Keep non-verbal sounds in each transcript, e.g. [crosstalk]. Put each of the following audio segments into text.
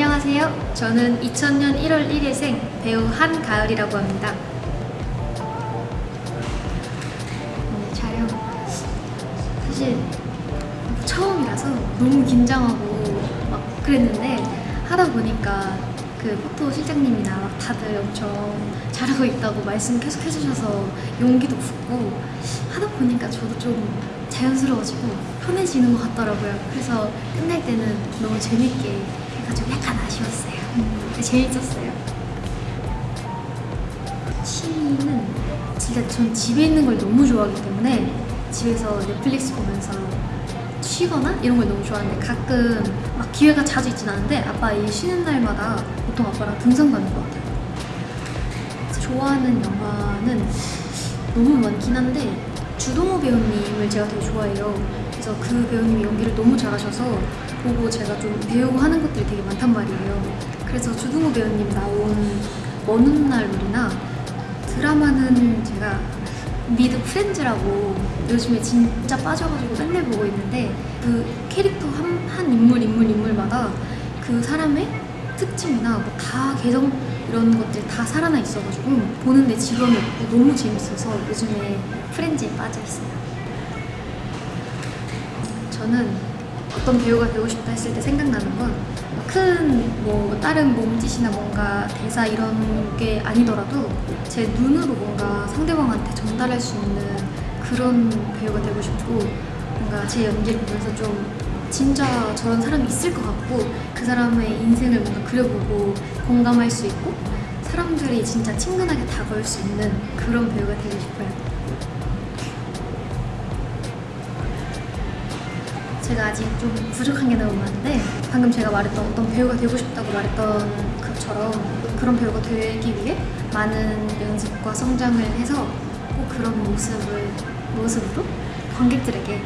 안녕하세요. 저는 2000년 1월 1일생 배우 한가을이라고 합니다. 오늘 촬영 사실 처음이라서 너무 긴장하고 막 그랬는데 하다 보니까 그 포토 실장님이나 막 다들 엄청 잘하고 있다고 말씀 계속 해주셔서 용기도 붙고 하다 보니까 저도 좀 자연스러워지고 편해지는 것 같더라고요. 그래서 끝날 때는 너무 재밌게 해가지고 약간 아쉬웠어요. 근데 재밌었어요. 취미는 진짜 전 집에 있는 걸 너무 좋아하기 때문에 집에서 넷플릭스 보면서 쉬거나 이런 걸 너무 좋아하는데 가끔 막 기회가 자주 있진 않은데 아빠 일 쉬는 날마다 보통 아빠랑 등산 가는 것 같아요. 좋아하는 영화는 너무 많긴 한데 주동호 배우님을 제가 되게 좋아해요. 그래서 그 배우님이 연기를 너무 잘하셔서 보고 제가 좀 배우고 하는 것들이 되게 많단 말이에요. 그래서 주동호 배우님 나온 먼 훗날이나 드라마는 제가 미드 프렌즈라고 요즘에 진짜 빠져가지고 맨날 보고 있는데 그 캐릭터 한, 한 인물 인물 인물마다 그 사람의 특징이나 뭐 다 개성 이런 것들이 다 살아나 있어가지고 보는데 없고 너무 재밌어서 요즘에 프렌즈에 빠져 있어요. 저는 어떤 배우가 되고 싶다 했을 때 생각나는 건 큰 뭐 다른 몸짓이나 뭔가 대사 이런 게 아니더라도 제 눈으로 뭔가 상대방한테 전달할 수 있는 그런 배우가 되고 싶고 뭔가 제 연기를 보면서 좀 진짜 저런 사람이 있을 것 같고 그 사람의 인생을 뭔가 그려보고 공감할 수 있고 사람들이 진짜 친근하게 다가올 수 있는 그런 배우가 되고 싶어요. 제가 아직 좀 부족한 게 너무 많은데 방금 제가 말했던 어떤 배우가 되고 싶다고 말했던 것처럼 그런 배우가 되기 위해 많은 연습과 성장을 해서 꼭 그런 모습을 모습으로 관객들에게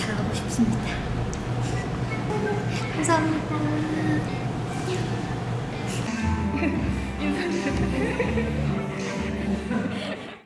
다가가고 싶습니다. [laughs] 감사합니다. [laughs]